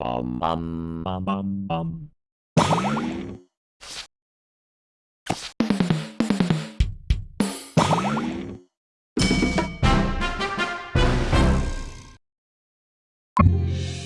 Bum bum bum bum bum. you